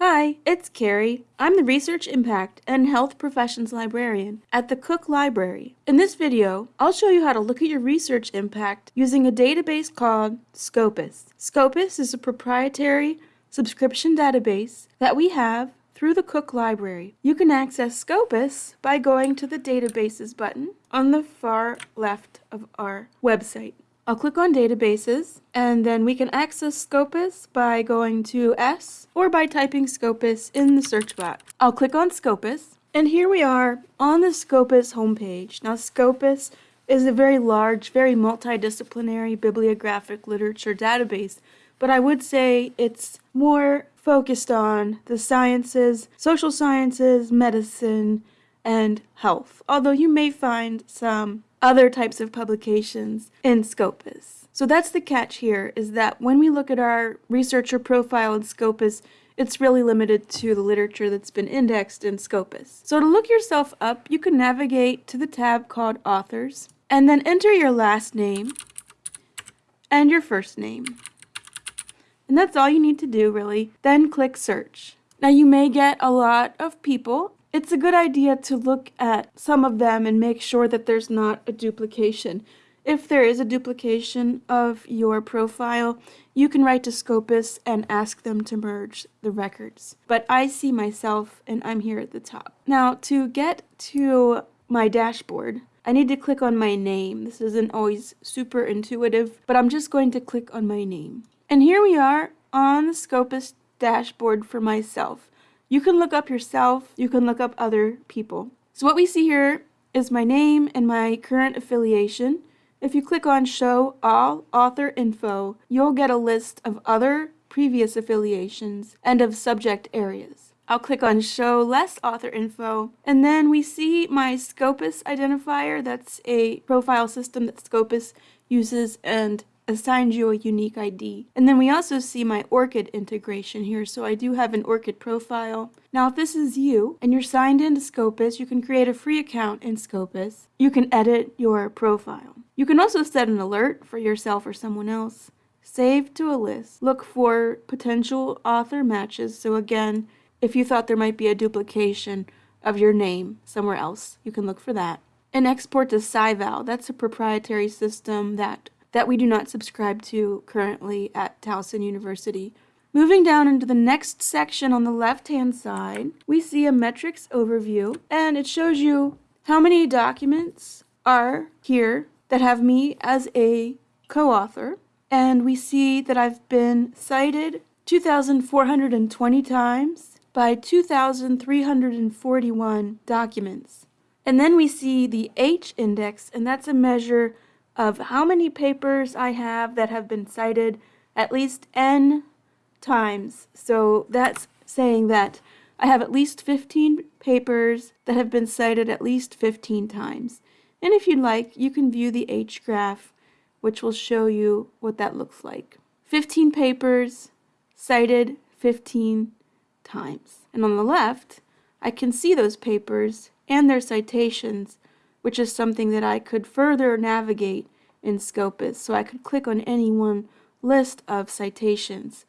Hi, it's Carrie. I'm the Research Impact and Health Professions Librarian at the Cook Library. In this video, I'll show you how to look at your research impact using a database called Scopus. Scopus is a proprietary subscription database that we have through the Cook Library. You can access Scopus by going to the Databases button on the far left of our website. I'll click on Databases, and then we can access Scopus by going to S or by typing Scopus in the search box. I'll click on Scopus, and here we are on the Scopus homepage. Now Scopus is a very large, very multidisciplinary bibliographic literature database, but I would say it's more focused on the sciences, social sciences, medicine, and health, although you may find some other types of publications in Scopus. So that's the catch here, is that when we look at our researcher profile in Scopus, it's really limited to the literature that's been indexed in Scopus. So to look yourself up, you can navigate to the tab called Authors, and then enter your last name and your first name. And that's all you need to do, really. Then click Search. Now you may get a lot of people it's a good idea to look at some of them and make sure that there's not a duplication. If there is a duplication of your profile, you can write to Scopus and ask them to merge the records. But I see myself and I'm here at the top. Now to get to my dashboard, I need to click on my name. This isn't always super intuitive, but I'm just going to click on my name. And here we are on the Scopus dashboard for myself. You can look up yourself, you can look up other people. So what we see here is my name and my current affiliation. If you click on Show All Author Info, you'll get a list of other previous affiliations and of subject areas. I'll click on Show Less Author Info, and then we see my Scopus identifier. That's a profile system that Scopus uses, and assigned you a unique ID. And then we also see my ORCID integration here, so I do have an ORCID profile. Now if this is you, and you're signed into Scopus, you can create a free account in Scopus. You can edit your profile. You can also set an alert for yourself or someone else. Save to a list. Look for potential author matches, so again, if you thought there might be a duplication of your name somewhere else, you can look for that. And export to SciVal. That's a proprietary system that that we do not subscribe to currently at Towson University. Moving down into the next section on the left-hand side, we see a metrics overview, and it shows you how many documents are here that have me as a co-author, and we see that I've been cited 2,420 times by 2,341 documents. And then we see the H index, and that's a measure of how many papers I have that have been cited at least n times. So that's saying that I have at least 15 papers that have been cited at least 15 times. And if you'd like, you can view the H graph, which will show you what that looks like. 15 papers cited 15 times. And on the left, I can see those papers and their citations which is something that I could further navigate in Scopus. So I could click on any one list of citations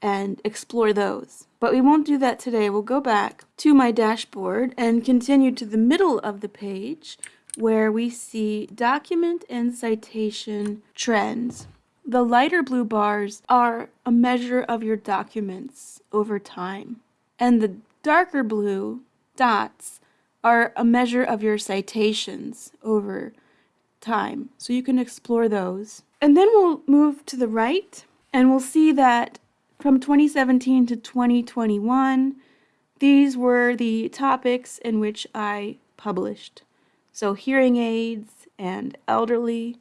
and explore those. But we won't do that today. We'll go back to my dashboard and continue to the middle of the page where we see document and citation trends. The lighter blue bars are a measure of your documents over time, and the darker blue dots are a measure of your citations over time. So you can explore those. And then we'll move to the right and we'll see that from 2017 to 2021, these were the topics in which I published. So hearing aids and elderly,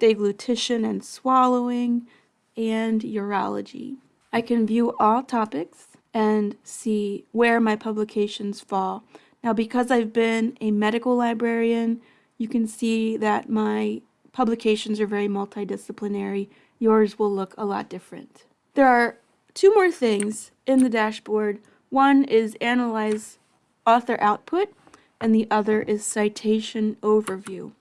deglutition and swallowing, and urology. I can view all topics and see where my publications fall. Now, because I've been a medical librarian, you can see that my publications are very multidisciplinary. Yours will look a lot different. There are two more things in the dashboard. One is analyze author output, and the other is citation overview.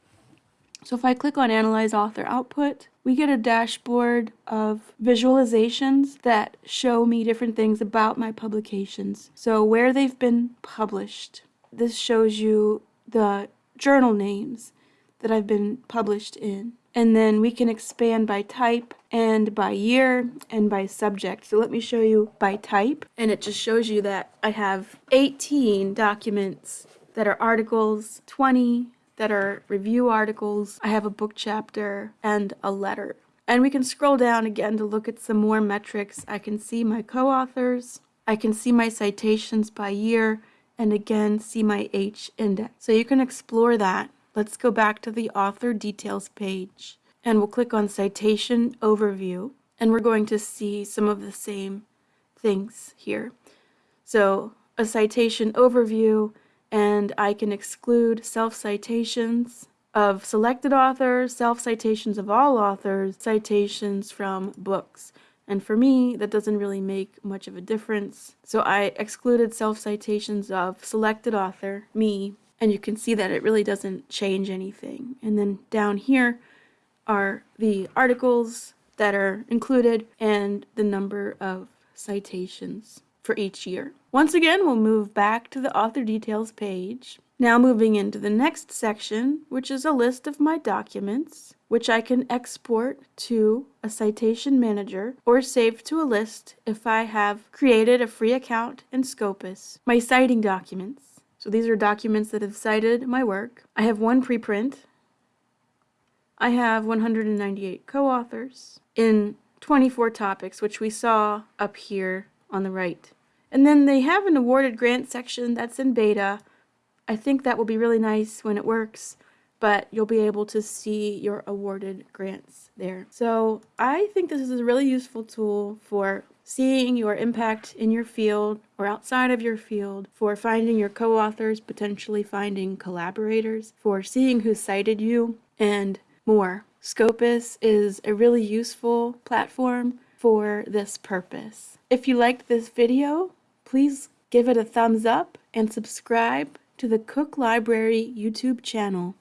So if I click on Analyze Author Output, we get a dashboard of visualizations that show me different things about my publications. So where they've been published. This shows you the journal names that I've been published in. And then we can expand by type and by year and by subject. So let me show you by type. And it just shows you that I have 18 documents that are articles, 20 that are review articles. I have a book chapter and a letter. And we can scroll down again to look at some more metrics. I can see my co-authors. I can see my citations by year and again see my H index. So you can explore that. Let's go back to the author details page and we'll click on citation overview and we're going to see some of the same things here. So a citation overview and I can exclude self-citations of selected authors, self-citations of all authors, citations from books. And for me, that doesn't really make much of a difference. So I excluded self-citations of selected author, me, and you can see that it really doesn't change anything. And then down here are the articles that are included and the number of citations for each year. Once again, we'll move back to the author details page. Now moving into the next section, which is a list of my documents, which I can export to a citation manager or save to a list if I have created a free account in Scopus. My citing documents. So these are documents that have cited my work. I have one preprint. I have 198 co-authors in 24 topics, which we saw up here on the right. And then they have an awarded grant section that's in beta. I think that will be really nice when it works, but you'll be able to see your awarded grants there. So I think this is a really useful tool for seeing your impact in your field or outside of your field, for finding your co-authors, potentially finding collaborators, for seeing who cited you, and more. Scopus is a really useful platform for this purpose. If you liked this video, please give it a thumbs up and subscribe to the Cook Library YouTube channel.